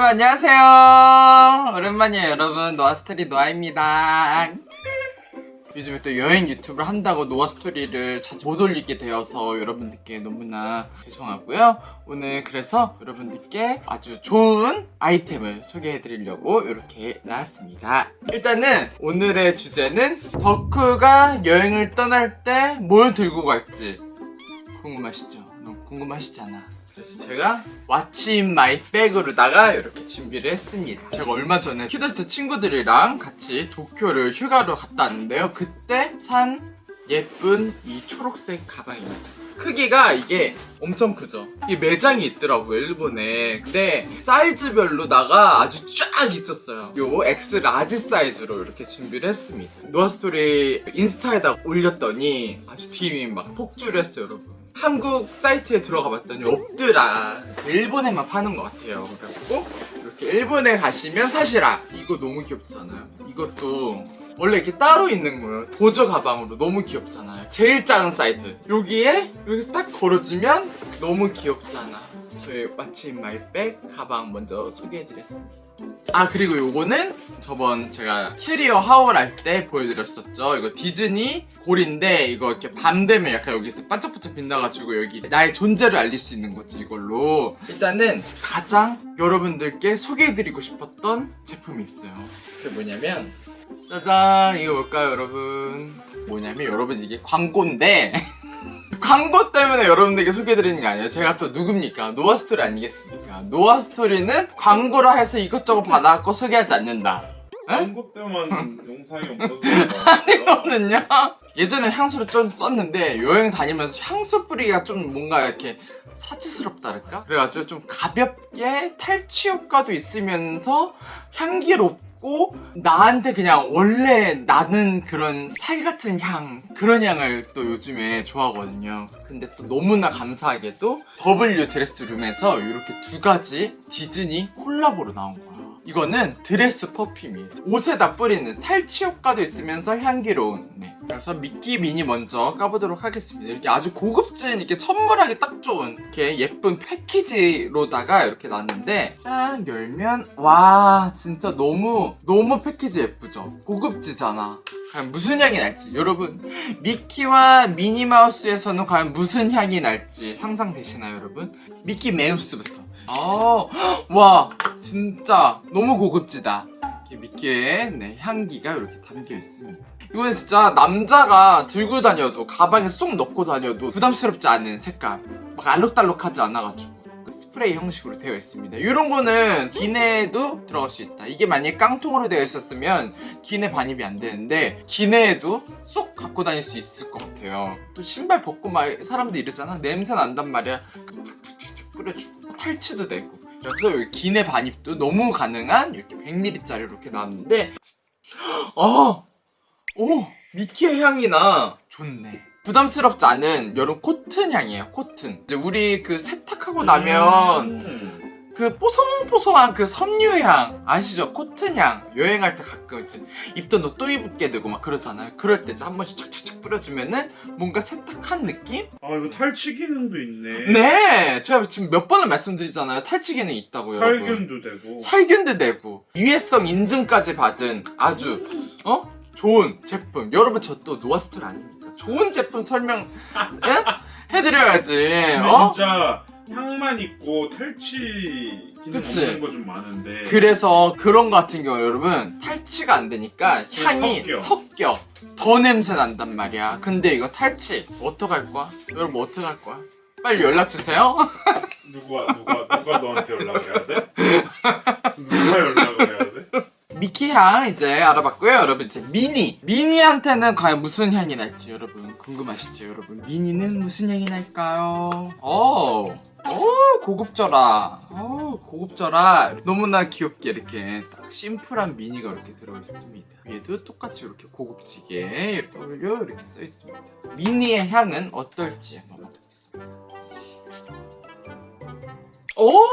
여러분 안녕하세요. 오랜만이에요 여러분. 노아스토리 노아입니다. 요즘에 또 여행 유튜브를 한다고 노아스토리를 자주 못 올리게 되어서 여러분들께 너무나 죄송하고요. 오늘 그래서 여러분들께 아주 좋은 아이템을 소개해 드리려고 이렇게 나왔습니다. 일단은 오늘의 주제는 덕후가 여행을 떠날 때 뭘 들고 갈지 궁금하시죠? 너무 궁금하시잖아 그래서 제가 what's in my bag으로다가 이렇게 준비를 했습니다. 제가 얼마 전에 키덜트 친구들이랑 같이 도쿄를 휴가로 갔다 왔는데요. 그때 산 예쁜 이 초록색 가방입니다. 크기가 이게 엄청 크죠. 이 매장이 있더라고요 일본에. 근데 사이즈별로다가 아주 쫙 있었어요. 요 X large 사이즈로 이렇게 준비를 했습니다. 노아스토리 인스타에다 올렸더니 아주 DM이 막 폭주를 했어요 여러분 한국 사이트에 들어가 봤더니 없더라. 일본에만 파는 것 같아요. 그래갖고 이렇게 일본에 가시면 사시라. 이거 너무 귀엽잖아요. 이것도 원래 이렇게 따로 있는 거예요. 보조 가방으로 너무 귀엽잖아요. 제일 작은 사이즈. 여기에 여기 딱 걸어주면 너무 귀엽잖아. 저의 what's in my bag 가방 먼저 소개해드렸습니다 아 그리고 요거는 저번 제가 캐리어 haul 할 때 보여드렸었죠. 이거 디즈니 건데 이거 이렇게 밤 되면 약간 여기서 반짝반짝 빛나가지고 여기 나의 존재를 알릴 수 있는 거지 이걸로. 일단은 가장 여러분들께 소개해드리고 싶었던 제품이 있어요. 그게 뭐냐면 짜잔! 이거 뭘까요 여러분? 뭐냐면 여러분 이게 광고인데 광고 때문에 여러분들에게 소개해드리는 게 아니에요. 제가 또 누굽니까? 노아스토리 아니겠습니까? 노아스토리는 광고를 해서 이것저것 받아갖고 소개하지 않는다. 광고 때만 영상이 없어서 아니거든요? 예전에 향수를 좀 썼는데 여행 다니면서 향수 뿌리기가 좀 뭔가 이렇게 사치스럽다랄까? 그래가지고 좀 가볍게 탈취 효과도 있으면서 향기롭 고 나한테 그냥 원래 나는 그런 살 같은 향 그런 향을 또 요즘에 좋아하거든요. 근데 또 너무나 감사하게도 W 드레스룸에서 이렇게 두 가지 디즈니 콜라보로 나온 거예요 이거는 드레스 퍼퓸이에요 옷에다 뿌리는 탈취 효과도 있으면서 향기로운 네. 그래서 미끼 미니 먼저 까보도록 하겠습니다. 이렇게 아주 고급진 이렇게 선물하기 딱 좋은 이렇게 예쁜 패키지로다가 이렇게 나왔는데 짠! 열면 와 진짜 너무 너무 패키지 예쁘죠? 고급지잖아. 과연 무슨 향이 날지? 여러분 미키와 미니마우스에서는 과연 무슨 향이 날지 상상되시나요 여러분? 미키 메우스부터 아, 와 진짜 너무 고급지다. 이렇게 미끼의 네, 향기가 이렇게 담겨 있습니다. 이거는 진짜 남자가 들고 다녀도 가방에 쏙 넣고 다녀도 부담스럽지 않은 색깔 막 알록달록하지 않아가지고. 스프레이 형식으로 되어 있습니다. 이런 거는 기내에도 들어갈 수 있다. 이게 만약에 깡통으로 되어 있었으면 기내 반입이 안 되는데 기내에도 쏙 갖고 다닐 수 있을 것 같아요. 또 신발 벗고 막 사람들 이러잖아. 냄새 난단 말이야 뿌려주고 탈취도 되고 그래서 여기 기내 반입도 너무 가능한 이렇게 100ml짜리 이렇게 나왔는데 어! 오! 미키의 향이 나 좋네 부담스럽지 않은 이런 코튼 향이에요 코튼 이제 우리 그 세탁하고 나면 음. 그 뽀송뽀송한 그 섬유향 아시죠? 코튼향 여행할 때 가끔 이제 입던 옷 또 입게 되고 막 그러잖아요 그럴 때 이제 한 번씩 착착착 뿌려주면은 뭔가 세탁한 느낌? 아 이거 탈취 기능도 있네 네! 제가 지금 몇 번을 말씀드리잖아요 탈취 기능 있다고 여러분 살균도 되고 살균도 되고 유해성 인증까지 받은 아주 어? 좋은 제품 여러분 저 또 노아스토리 아닙니까? 좋은 제품 설명 예? 해드려야지 근데 어? 진짜 향만 있고 탈취 기능 그치? 없는 거 좀 많은데 그래서 그런 거 같은 경우 여러분 탈취가 안 되니까 그 향이 섞여. 섞여 더 냄새 난단 말이야 근데 이거 탈취 어떡할 거야? 여러분 어떡할 거야? 빨리 연락주세요 누가 누가 누가 너한테 연락을 해야 돼? 누가 연락을 해야 돼? 미키 향 이제 알아봤고요 여러분 이제 미니 미니한테는 과연 무슨 향이 날지 여러분 궁금하시죠 여러분 미니는 무슨 향이 날까요 오, 오 고급져라. 오 고급져라. 너무나 귀엽게 이렇게 딱 심플한 미니가 이렇게 들어있습니다. 위에도 똑같이 이렇게 고급지게 이렇게 W 이렇게 써있습니다. 미니의 향은 어떨지 한번 맡아보겠습니다. 오!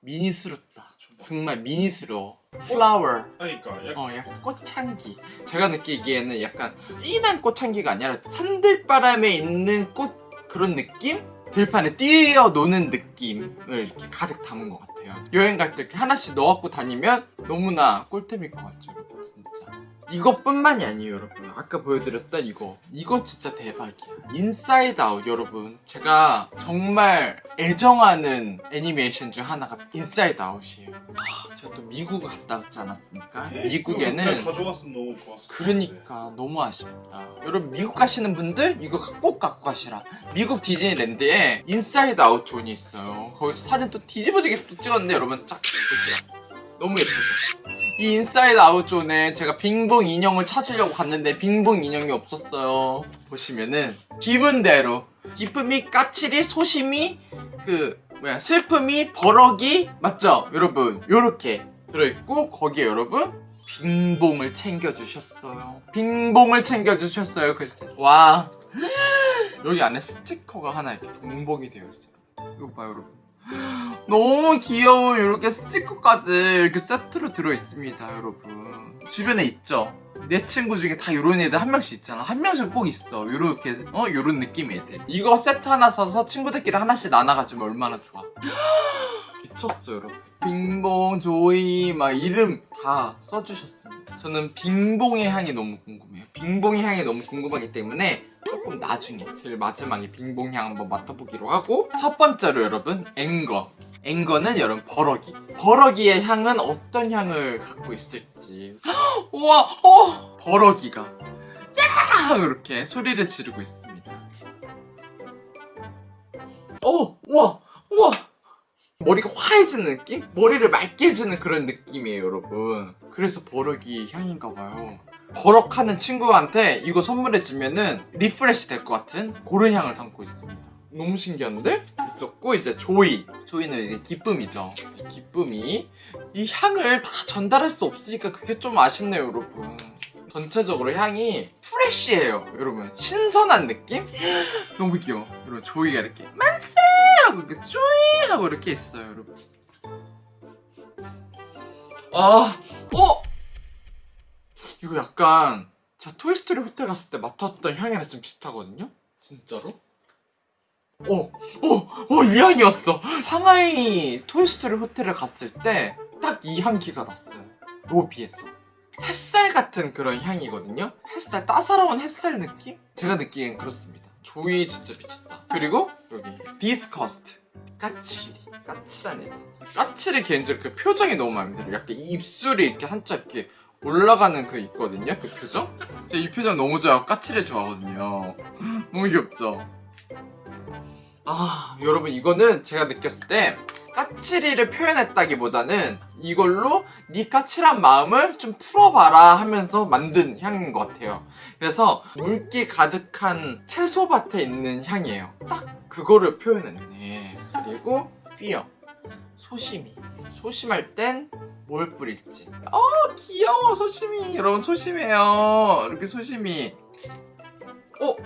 미니스럽다. 정말 미니스러워. 플라워 그러니까 약간 어 약간 꽃향기. 제가 느끼기에는 약간 진한 꽃향기가 아니라 산들바람에 있는 꽃 그런 느낌? 들판에 뛰어노는 느낌을 이렇게 가득 담은 것 같아요. 여행 갈 때 이렇게 하나씩 넣어갖고 다니면 너무나 꿀템일 것 같죠, 진짜. 이것뿐만이 아니에요, 여러분. 아까 보여드렸던 이거. 이거 진짜 대박이야. 인사이드 아웃, 여러분. 제가 정말 애정하는 애니메이션 중 하나가 인사이드 아웃이에요. 아, 제가 또 미국을 갔다 왔지 않았습니까? 미국에는 가져갔으면 너무 좋았어. 그러니까 너무 아쉽다. 여러분 미국 가시는 분들 이거 꼭 갖고 가시라. 미국 디즈니랜드에 인사이드 아웃 존이 있어요. 거기서 사진 또 뒤집어지게 또 찍었는데 여러분 쫙 보시라. 너무 예쁘죠? 이 인사이드 아웃 존에 제가 빙봉 인형을 찾으려고 갔는데 빙봉 인형이 없었어요. 보시면은 기분대로 기쁨이 까칠이 소심이 그 뭐야 슬픔이 버럭이 맞죠 여러분 요렇게 들어있고 거기에 여러분 빙봉을 챙겨주셨어요. 빙봉을 챙겨주셨어요. 글쎄. 와. 여기 안에 스티커가 하나 이렇게 동봉이 되어 있어요. 이거 봐요, 여러분. 너무 귀여운 이렇게 스티커까지 이렇게 세트로 들어있습니다, 여러분. 주변에 있죠? 내 친구 중에 다 이런 애들 한 명씩 있잖아. 한 명씩 꼭 있어. 요렇게, 어? 요런 느낌의 애들. 이거 세트 하나 사서 친구들끼리 하나씩 나눠가지면 얼마나 좋아. 미쳤어 여러분. 빙봉 조이 막 이름 다 써주셨습니다. 저는 빙봉의 향이 너무 궁금해요. 빙봉의 향이 너무 궁금하기 때문에 조금 나중에 제일 마지막에 빙봉 향 한번 맡아보기로 하고 첫 번째로 여러분 앵거. Anger는 여러분 버럭이. 버럭이의 향은 어떤 향을 갖고 있을지. 우와 어! 버럭이가 야 이렇게 소리를 지르고 있습니다. 어 우와 우와 머리가 화해지는 느낌? 머리를 맑게 해주는 그런 느낌이에요 여러분. 그래서 버럭이 향인가봐요. 버럭하는 친구한테 이거 선물해주면은 refresh 될 것 같은 그런 향을 담고 있습니다. 너무 신기한데? 있었고 이제 조이. 조이는 기쁨이죠. 이 기쁨이 이 향을 다 전달할 수 없으니까 그게 좀 아쉽네요 여러분. 전체적으로 향이 프레쉬해요 여러분. 신선한 느낌? 너무 귀여워. 여러분 조이가 이렇게 만세 하고 이렇게 쪼이 하고 이렇게 있어요 여러분 아 어? 이거 약간 제가 토이스토리 호텔 갔을 때 맡았던 향이랑 좀 비슷하거든요? 진짜로? 어, 어, 어, 이 향이었어. 상하이 토이스토리 호텔을 갔을 때 딱 이 향기가 났어요. 로비에서. 햇살 같은 그런 향이거든요? 햇살, 따사로운 햇살 느낌? 제가 느끼기엔 그렇습니다. Joy 진짜 미쳤다. 그리고 여기 Disgust. 까칠이. 까칠한 애들. 까칠이 개인적으로 그 표정이 너무 마음에 들어요. 약간 입술이 이렇게 한짝 이렇게 올라가는 그 있거든요? 그 표정? 제가 이 표정 너무 좋아하고 까칠해 좋아하거든요. 너무 귀엽죠? 아, 여러분 이거는 제가 느꼈을 때 까칠이를 표현했다기보다는 이걸로 네 까칠한 마음을 좀 풀어봐라 하면서 만든 향인 것 같아요. 그래서 물기 가득한 채소밭에 있는 향이에요. 딱 그거를 표현했네. 그리고 fear, 소심이. 소심할 땐 뭘 뿌릴지. 어 귀여워 소심이. 여러분 소심해요. 이렇게 소심이. 어?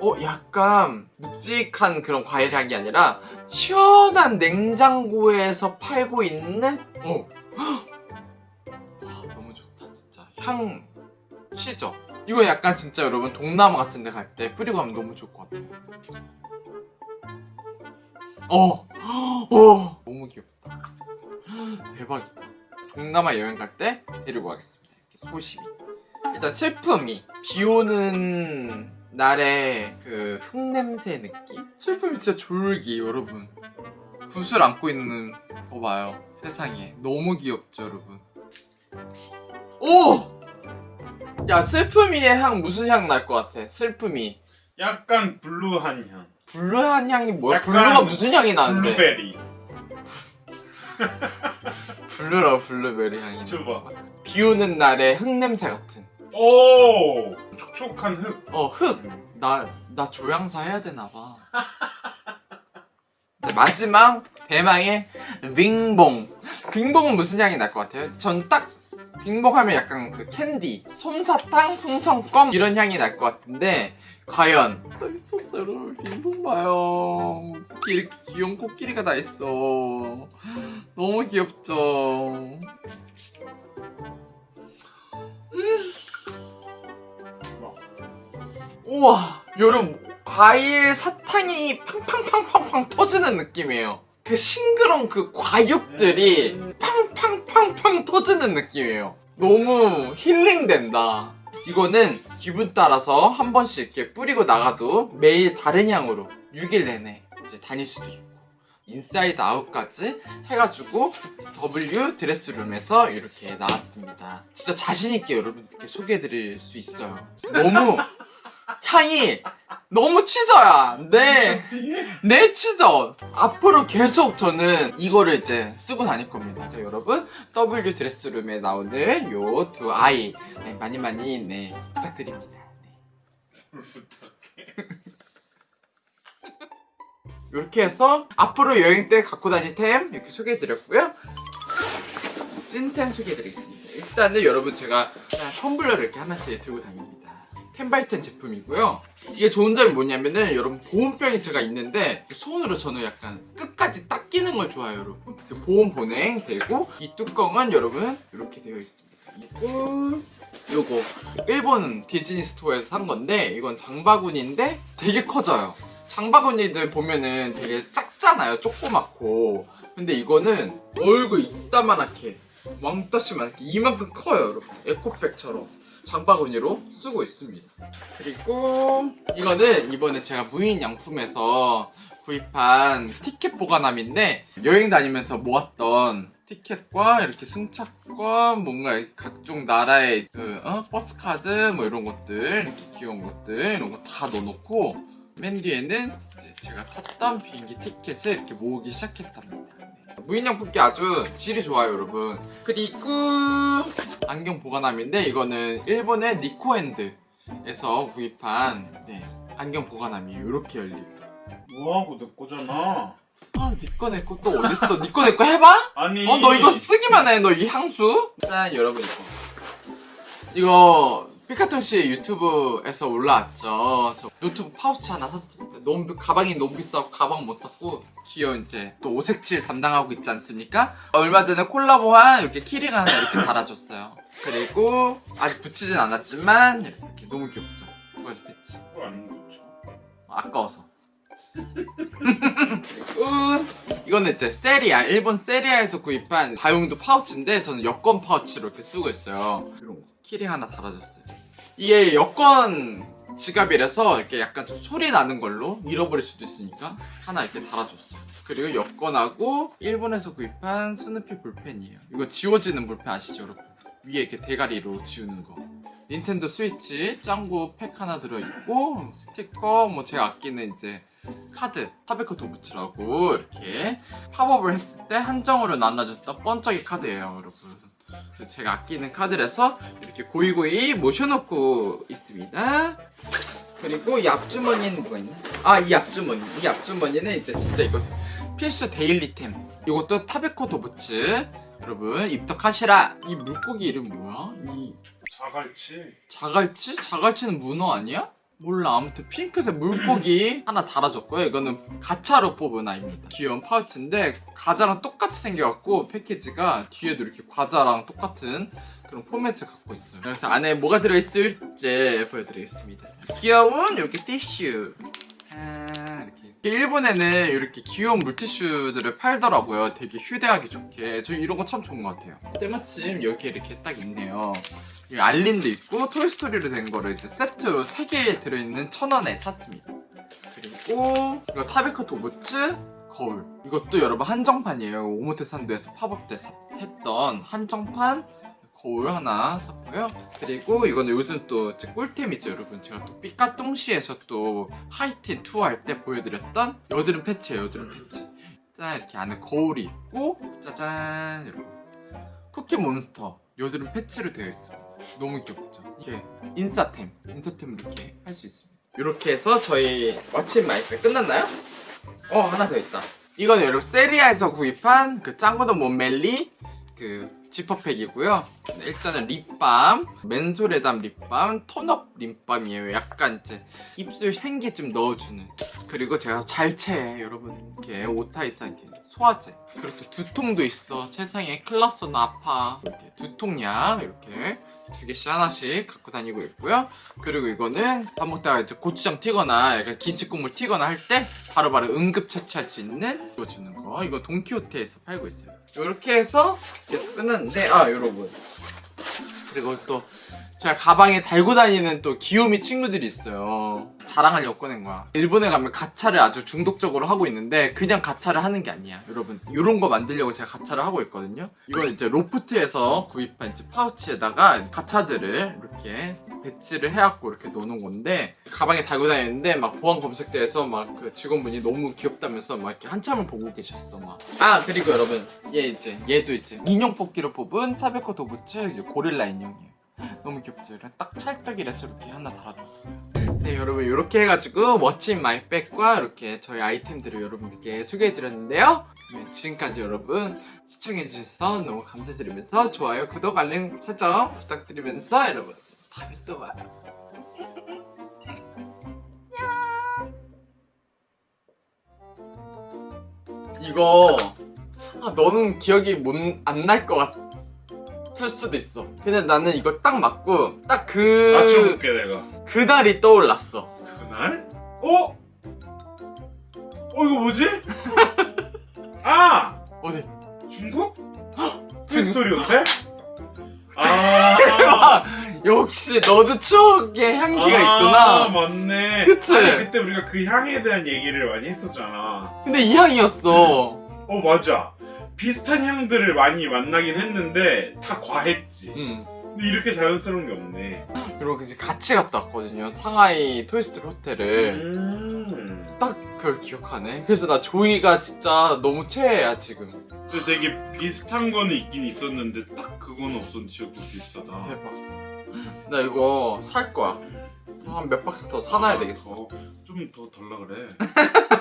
어 약간 묵직한 그런 과일 향이 아니라 시원한 냉장고에서 팔고 있는 어. 와, 너무 좋다 진짜. 향 치죠 이거 약간 진짜 여러분 동남아 같은 데 갈 때 뿌리고 가면 너무 좋을 것 같아요. 어, 어! 너무 귀엽다. 대박이다. 동남아 여행 갈 때 데리고 가겠습니다. 소심히. 일단 슬픔이 비 오는 날의 그 흙냄새 느낌? 슬픔이 진짜 졸기 여러분 붓을 안고 있는 거 봐요 세상에 너무 귀엽죠 여러분 오! 야 슬픔이의 향 무슨 향 날 것 같아 슬픔이 약간 blue한 향. blue한 향이 뭐야? blue가 무슨 향이 나는데 블루베리. blue라고 블루베리 향이 줘봐. 비 오는 날의 흙냄새 같은 오! 촉촉한 흙. 어 흙! 나, 나 조향사 해야 되나봐. 마지막 대망의 빙봉. 빙봉은 무슨 향이 날 것 같아요? 전 딱 빙봉 하면 약간 그 캔디, 솜사탕, 풍선껌 이런 향이 날 것 같은데 과연 진짜 미쳤어 여러분 빙봉 봐요 어떻게 이렇게 귀여운 코끼리가 다 있어 너무 귀엽죠 우와 여러분 과일 사탕이 팡팡팡팡팡 터지는 느낌이에요. 그 싱그러운 그 과육들이 팡팡팡팡 터지는 느낌이에요. 너무 힐링된다. 이거는 기분 따라서 한 번씩 이렇게 뿌리고 나가도 매일 다른 향으로 6일 내내 이제 다닐 수도 있고 인사이드 아웃까지 해가지고 W 드레스룸에서 이렇게 나왔습니다. 진짜 자신있게 여러분들께 소개해드릴 수 있어요. 너무 향이 너무 취저야. 네. 내 취저. 앞으로 계속 저는 이거를 이제 쓰고 다닐 겁니다. 네, 여러분 W 드레스룸에 나오는 요 두 아이 네, 많이 많이 네, 부탁드립니다. 네. 이렇게 해서 앞으로 여행 때 갖고 다닐 템 이렇게 소개해드렸고요. 찐템 소개해드리겠습니다. 일단은 여러분 제가 텀블러를 이렇게 하나씩 들고 다닙니다. 텐바이텐 제품이고요. 이게 좋은 점이 뭐냐면은 여러분 보온병이 제가 있는데 손으로 저는 약간 끝까지 딱 끼는 걸 좋아해요 여러분. 그 보온 보냉 되고 이 뚜껑은 여러분 이렇게 되어 있습니다. 이거 요거 일본 디즈니 스토어에서 산 건데 이건 장바구니인데 되게 커져요. 장바구니들 보면은 되게 작잖아요. 조그맣고. 근데 이거는 얼굴 이따만하게 왕따시만하게 이만큼 커요 여러분. 에코백처럼. 장바구니로 쓰고 있습니다. 그리고 이거는 이번에 제가 무인양품에서 구입한 티켓 보관함인데 여행 다니면서 모았던 티켓과 이렇게 승차권 뭔가 각종 나라의 그, 어? 버스 카드 뭐 이런 것들 이렇게 귀여운 것들 이런 거 다 넣어놓고 맨 뒤에는 이제 제가 탔던 비행기 티켓을 이렇게 모으기 시작했답니다. 무인양 품기 아주 질이 좋아요 여러분 그리고 안경 보관함인데 이거는 일본의 니코핸드에서 구입한 네, 안경 보관함이에요 이렇게 열립니다 뭐하고 내 거잖아. 아 니꺼 내꺼 또 어딨어 니꺼 내꺼 해봐? 아니. 어 너 이거 쓰기만 해너 이 향수 짠 여러분 이거 이거 피카톤 씨 유튜브에서 올라왔죠. 저 노트북 파우치 하나 샀습니다. 너무 비- 가방이 너무 비싸고 가방 못 샀고 귀여운 이제 또 오색칠 담당하고 있지 않습니까? 얼마 전에 콜라보한 이렇게 키링 하나 이렇게 달아줬어요. 그리고 아직 붙이진 않았지만 이렇게 너무 귀엽죠. 아낀 거죠. 아까워서. 그리고 이거는 이제 세리아, 일본 세리아에서 구입한 다용도 파우치인데 저는 여권 파우치로 이렇게 쓰고 있어요. 이런 거. 키링 하나 달아줬어요. 이게 여권 지갑이라서 이렇게 약간 좀 소리 나는 걸로 잃어버릴 수도 있으니까 하나 이렇게 달아줬어요. 그리고 여권하고 일본에서 구입한 스누피 볼펜이에요. 이거 지워지는 볼펜 아시죠, 여러분? 위에 이렇게 대가리로 지우는 거. 닌텐도 스위치 짱구 팩 하나 들어있고 스티커 뭐 제가 아끼는 이제 카드 타베코 도부츠라고 이렇게 팝업을 했을 때 한정으로 나눠줬던 번쩍이 카드예요 여러분 제가 아끼는 카드라서 이렇게 고이고이 모셔놓고 있습니다 그리고 이 앞주머니는 뭐가 있나? 아 이 앞주머니 이 앞주머니는 이제 진짜 이거 필수 데일리템 이것도 타베코 도부츠 여러분 입덕하시라 이 물고기 이름 뭐야? 이 자갈치. 자갈치? 자갈치는 문어 아니야? 몰라. 아무튼 핑크색 물고기 하나 달아줬고요. 이거는 가차로 뽑은 아이입니다. 귀여운 파우치인데 과자랑 똑같이 생겨갖고 패키지가 뒤에도 이렇게 과자랑 똑같은 그런 포맷을 갖고 있어요. 그래서 안에 뭐가 들어있을지 보여드리겠습니다. 귀여운 이렇게 티슈. 아, 이렇게 일본에는 이렇게 귀여운 물티슈들을 팔더라고요 되게 휴대하기 좋게 저 이런 거 참 좋은 것 같아요 때마침 여기 이렇게 딱 있네요 이 알린도 있고 토이스토리로 된 거를 이제 세트 3개 들어있는 천 원에 샀습니다. 그리고 이거 타베코 도부츠 거울. 이것도 여러분 한정판이에요. 오모테산도에서 팝업 때 사- 했던 한정판 거울 하나 샀고요. 그리고 이거는 요즘 또 꿀템이죠, 여러분. 제가 또 삐까뚱씨에서 또 하이틴 투어 할 때 보여드렸던 여드름 패치예요, 여드름 패치. 짠 이렇게 안에 거울이 있고 짜잔 여러분. 쿠키 몬스터 여드름 패치로 되어 있습니다. 너무 귀엽죠? 이게 인싸템, 인싸템을 이렇게 할 수 있습니다. 이렇게 해서 저희 What's my bag 끝났나요? 어 하나 더 있다. 이건 여러분 세리아에서 구입한 그 짱구도 몬멜리 그 지퍼팩이고요. 네, 일단은 립밤, 맨솔에담 립밤, 톤업 립밤이에요. 약간 이제 입술 생기 좀 넣어주는. 그리고 제가 잘 채 여러분 이렇게 오타이사 이렇게 소화제. 그리고 또 두통도 있어. 세상에 클라스나 아파. 이렇게 두통약 이렇게 두 개씩 하나씩 갖고 다니고 있고요. 그리고 이거는 밥 먹다가 이제 고추장 튀거나 약간 김치 국물 튀거나 할 때 바로바로 응급 처치할 수 있는 이거 주는 거. 이거 돈키호테에서 팔고 있어요. 이렇게 해서 계속 끝났는데 아 여러분 그리고 또 제가 가방에 달고 다니는 또 귀요미 친구들이 있어요. 자랑하려고 꺼낸 거야. 일본에 가면 가차를 아주 중독적으로 하고 있는데 그냥 가차를 하는 게 아니야. 여러분 이런 거 만들려고 제가 가차를 하고 있거든요. 이건 이제 로프트에서 구입한 이제 파우치에다가 가차들을 이렇게 배치를 해갖고 이렇게 넣는 건데 가방에 달고 다니는데 막 보안 검색대에서 막 그 직원분이 너무 귀엽다면서 막 이렇게 한참을 보고 계셨어 막. 아 그리고 여러분 얘 이제 얘도 이제 인형 뽑기로 뽑은 타베코 도부츠 고릴라 인형이에요. 너무 귀엽죠? 딱 찰떡이라서 이렇게 하나 달아줬어요. 네, 여러분 이렇게 해가지고 멋진 마이백과 이렇게 저희 아이템들을 여러분께 소개해드렸는데요. 네, 지금까지 여러분 시청해주셔서 너무 감사드리면서 좋아요, 구독, 알림 설정 부탁드리면서 여러분 다음에 또 봐요. 이거 아, 너는 기억이 안 날 것 같 을 수도 있어. 근데 나는 이거 딱 맞고 딱그 맞춰볼게 내가. 그날이 떠올랐어. 그날? 어? 어 이거 뭐지? 아 어디? 중국? 트스토리 호텔? 아 대박! 역시 너도 추억의 향기가 아, 있구나. 맞네. 그치? 아니, 그때 우리가 그 향에 대한 얘기를 많이 했었잖아. 근데 이 향이었어. 어 맞아. 비슷한 향들을 많이 만나긴 했는데 다 과했지. 응. 근데 이렇게 자연스러운 게 없네. 그리고 이제 같이 갔다 왔거든요. 상하이 토이스토리 호텔을. 음. 딱 그걸 기억하네. 그래서 나 조이가 진짜 너무 최애야, 지금. 근데 되게 비슷한 거는 있긴 있었는데 딱 그거는 없었는데 진짜 비슷하다. 대박. 나 이거 살 거야. 한 몇 박스 더 사놔야 되겠어. 좀 더 달라 그래.